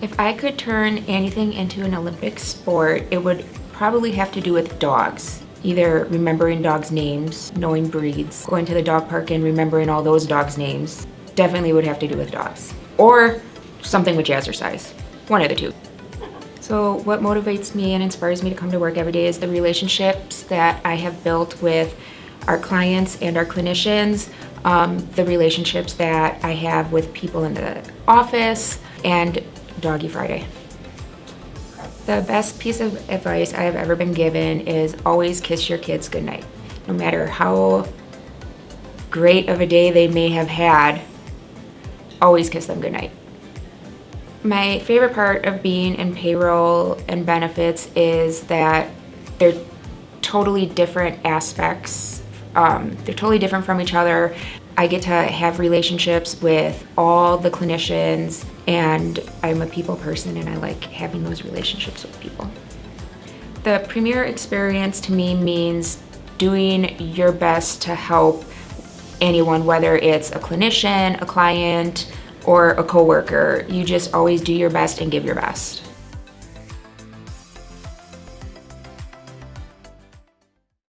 If I could turn anything into an Olympic sport, it would probably have to do with dogs. Either remembering dogs' names, knowing breeds, going to the dog park and remembering all those dogs' names. Definitely would have to do with dogs. Or something with jazzercise. One of the two. So what motivates me and inspires me to come to work every day is the relationships that I have built with our clients and our clinicians, um, the relationships that I have with people in the office, and Doggy Friday. The best piece of advice I have ever been given is always kiss your kids goodnight. No matter how great of a day they may have had, always kiss them goodnight. My favorite part of being in payroll and benefits is that they're totally different aspects. Um, they're totally different from each other. I get to have relationships with all the clinicians and I'm a people person and I like having those relationships with people. The premier experience to me means doing your best to help anyone, whether it's a clinician, a client, or a coworker. You just always do your best and give your best.